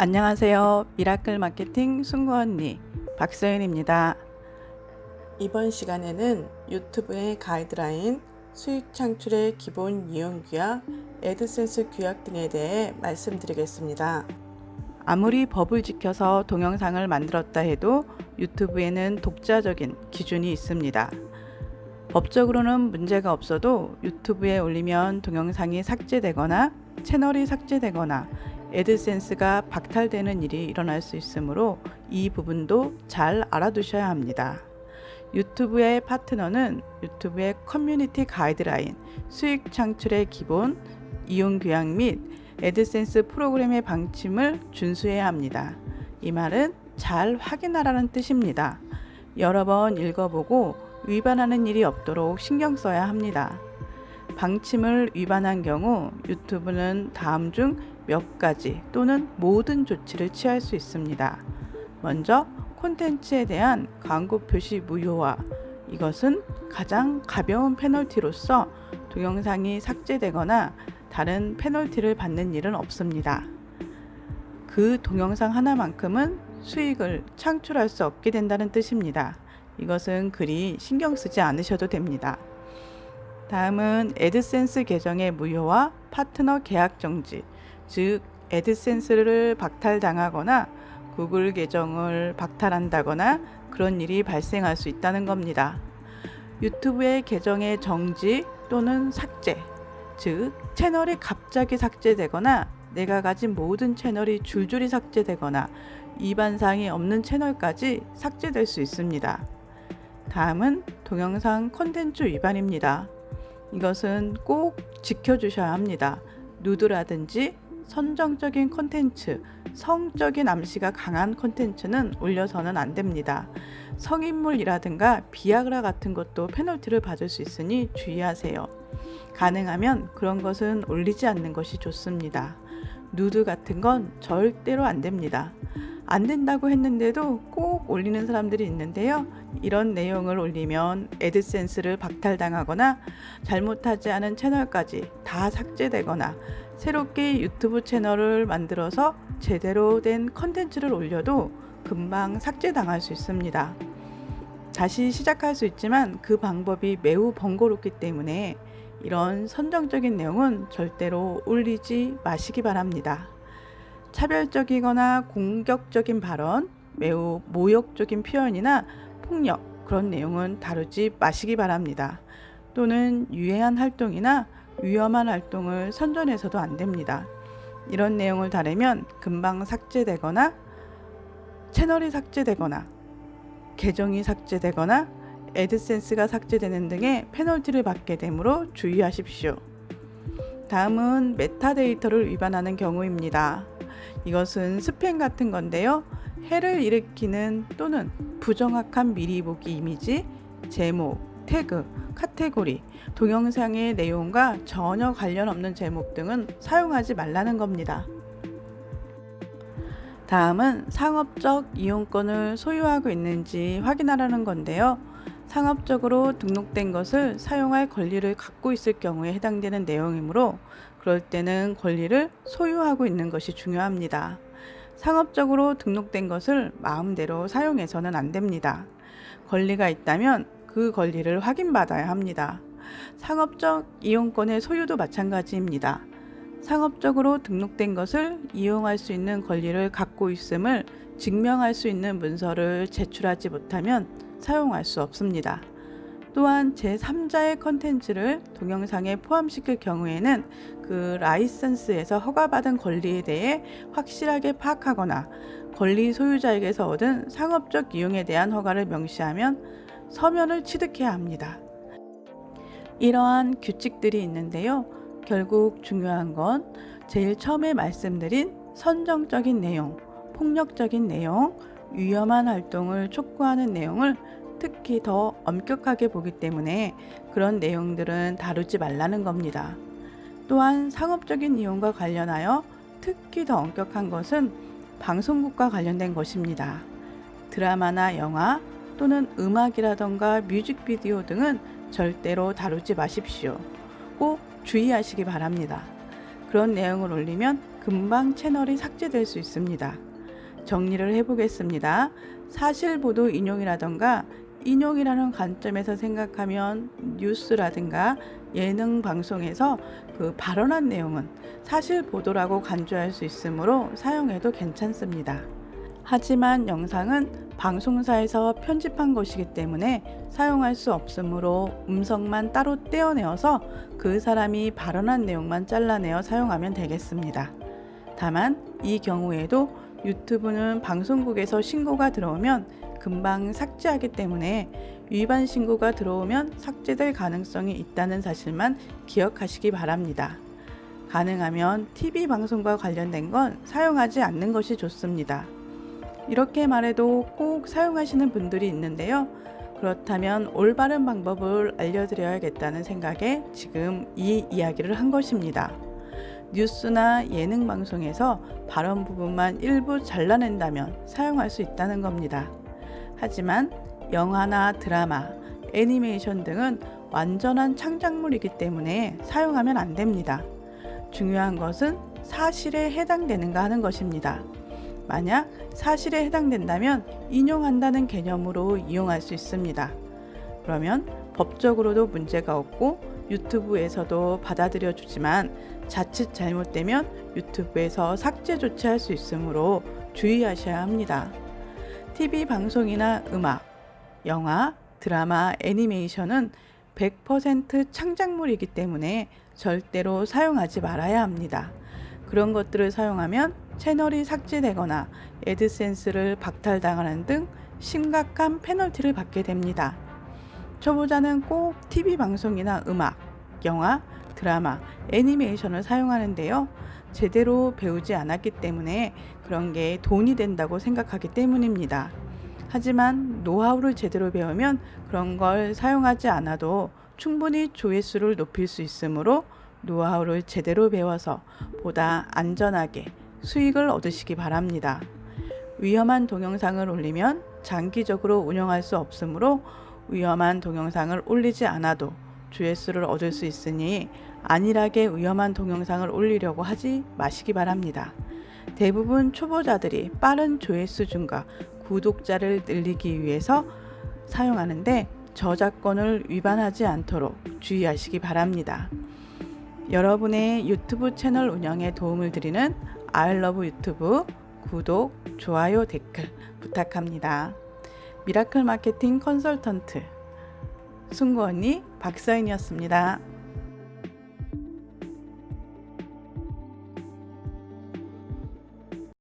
안녕하세요. 미라클 마케팅 승구 언니 박서연입니다. 이번 시간에는 유튜브의 가이드라인, 수익 창출의 기본 이용 규약, 애드센스 규약 등에 대해 말씀드리겠습니다. 아무리 법을 지켜서 동영상을 만들었다 해도 유튜브에는 독자적인 기준이 있습니다. 법적으로는 문제가 없어도 유튜브에 올리면 동영상이 삭제되거나 채널이 삭제되거나 애드센스가 박탈되는 일이 일어날 수 있으므로 이 부분도 잘 알아두셔야 합니다. 유튜브의 파트너는 유튜브의 커뮤니티 가이드라인, 수익 창출의 기본, 이용 규약 및 애드센스 프로그램의 방침을 준수해야 합니다. 이 말은 잘 확인하라는 뜻입니다. 여러 번 읽어보고 위반하는 일이 없도록 신경 써야 합니다. 방침을 위반한 경우 유튜브는 다음 중 몇 가지 또는 모든 조치를 취할 수 있습니다. 먼저 콘텐츠에 대한 광고 표시 무효화 이것은 가장 가벼운 페널티로서 동영상이 삭제되거나 다른 페널티를 받는 일은 없습니다. 그 동영상 하나만큼은 수익을 창출할 수 없게 된다는 뜻입니다. 이것은 그리 신경 쓰지 않으셔도 됩니다. 다음은 애드센스 계정의 무효와 파트너 계약 정지, 즉 애드센스를 박탈당하거나 구글 계정을 박탈한다거나 그런 일이 발생할 수 있다는 겁니다. 유튜브의 계정의 정지 또는 삭제, 즉 채널이 갑자기 삭제되거나 내가 가진 모든 채널이 줄줄이 삭제되거나 위반사항이 없는 채널까지 삭제될 수 있습니다. 다음은 동영상 콘텐츠 위반입니다. 이것은 꼭 지켜주셔야 합니다. 누드라든지 선정적인 콘텐츠, 성적인 암시가 강한 콘텐츠는 올려서는 안 됩니다. 성인물이라든가 비아그라 같은 것도 페널티를 받을 수 있으니 주의하세요. 가능하면 그런 것은 올리지 않는 것이 좋습니다. 누드 같은 건 절대로 안 됩니다. 안 된다고 했는데도 꼭 올리는 사람들이 있는데요. 이런 내용을 올리면 애드센스를 박탈당하거나 잘못하지 않은 채널까지 다 삭제되거나 새롭게 유튜브 채널을 만들어서 제대로 된 컨텐츠를 올려도 금방 삭제당할 수 있습니다. 다시 시작할 수 있지만 그 방법이 매우 번거롭기 때문에 이런 선정적인 내용은 절대로 올리지 마시기 바랍니다. 차별적이거나 공격적인 발언, 매우 모욕적인 표현이나 폭력 그런 내용은 다루지 마시기 바랍니다. 또는 유해한 활동이나 위험한 활동을 선전해서도 안 됩니다. 이런 내용을 다루면 금방 삭제되거나 채널이 삭제되거나 계정이 삭제되거나 애드센스가 삭제되는 등의 페널티를 받게 되므로 주의하십시오. 다음은 메타데이터를 위반하는 경우입니다. 이것은 스팸 같은 건데요. 해를 일으키는 또는 부정확한 미리 보기 이미지, 제목, 태그, 카테고리, 동영상의 내용과 전혀 관련 없는 제목 등은 사용하지 말라는 겁니다. 다음은 상업적 이용권을 소유하고 있는지 확인하라는 건데요. 상업적으로 등록된 것을 사용할 권리를 갖고 있을 경우에 해당되는 내용이므로 그럴 때는 권리를 소유하고 있는 것이 중요합니다. 상업적으로 등록된 것을 마음대로 사용해서는 안 됩니다. 권리가 있다면 그 권리를 확인받아야 합니다. 상업적 이용권의 소유도 마찬가지입니다. 상업적으로 등록된 것을 이용할 수 있는 권리를 갖고 있음을 증명할 수 있는 문서를 제출하지 못하면 사용할 수 없습니다. 또한 제3자의 컨텐츠를 동영상에 포함시킬 경우에는 그 라이선스에서 허가받은 권리에 대해 확실하게 파악하거나 권리 소유자에게서 얻은 상업적 이용에 대한 허가를 명시하면 서면을 취득해야 합니다. 이러한 규칙들이 있는데요. 결국 중요한 건 제일 처음에 말씀드린 선정적인 내용, 폭력적인 내용, 위험한 활동을 촉구하는 내용을 특히 더 엄격하게 보기 때문에 그런 내용들은 다루지 말라는 겁니다. 또한 상업적인 이용과 관련하여 특히 더 엄격한 것은 방송국과 관련된 것입니다. 드라마나 영화 또는 음악이라던가 뮤직비디오 등은 절대로 다루지 마십시오. 꼭 주의하시기 바랍니다. 그런 내용을 올리면 금방 채널이 삭제될 수 있습니다. 정리를 해보겠습니다. 사실보도 인용이라던가 인용이라는 관점에서 생각하면 뉴스라든가 예능 방송에서 그 발언한 내용은 사실 보도라고 간주할 수 있으므로 사용해도 괜찮습니다. 하지만 영상은 방송사에서 편집한 것이기 때문에 사용할 수 없으므로 음성만 따로 떼어내어서 그 사람이 발언한 내용만 잘라내어 사용하면 되겠습니다. 다만 이 경우에도 유튜브는 방송국에서 신고가 들어오면 금방 삭제하기 때문에 위반 신고가 들어오면 삭제될 가능성이 있다는 사실만 기억하시기 바랍니다. 가능하면 TV 방송과 관련된 건 사용하지 않는 것이 좋습니다. 이렇게 말해도 꼭 사용하시는 분들이 있는데요. 그렇다면 올바른 방법을 알려드려야겠다는 생각에 지금 이 이야기를 한 것입니다. 뉴스나 예능 방송에서 발언 부분만 일부 잘라낸다면 사용할 수 있다는 겁니다. 하지만 영화나 드라마, 애니메이션 등은 완전한 창작물이기 때문에 사용하면 안 됩니다. 중요한 것은 사실에 해당되는가 하는 것입니다. 만약 사실에 해당된다면 인용한다는 개념으로 이용할 수 있습니다. 그러면 법적으로도 문제가 없고 유튜브에서도 받아들여 주지만 자칫 잘못되면 유튜브에서 삭제 조치할 수 있으므로 주의하셔야 합니다. TV 방송이나 음악, 영화, 드라마, 애니메이션은 100% 창작물이기 때문에 절대로 사용하지 말아야 합니다. 그런 것들을 사용하면 채널이 삭제되거나 애드센스를 박탈당하는 등 심각한 페널티를 받게 됩니다. 초보자는 꼭 TV 방송이나 음악, 영화, 드라마, 애니메이션을 사용하는데요. 제대로 배우지 않았기 때문에 그런 게 돈이 된다고 생각하기 때문입니다. 하지만 노하우를 제대로 배우면 그런 걸 사용하지 않아도 충분히 조회수를 높일 수 있으므로 노하우를 제대로 배워서 보다 안전하게 수익을 얻으시기 바랍니다. 위험한 동영상을 올리면 장기적으로 운영할 수 없으므로 위험한 동영상을 올리지 않아도 조회수를 얻을 수 있으니 안일하게 위험한 동영상을 올리려고 하지 마시기 바랍니다. 대부분 초보자들이 빠른 조회수 증가, 구독자를 늘리기 위해서 사용하는데 저작권을 위반하지 않도록 주의하시기 바랍니다. 여러분의 유튜브 채널 운영에 도움을 드리는 아이러브 유튜브 구독, 좋아요, 댓글 부탁합니다. 미라클 마케팅 컨설턴트 승구 언니 박서인이었습니다.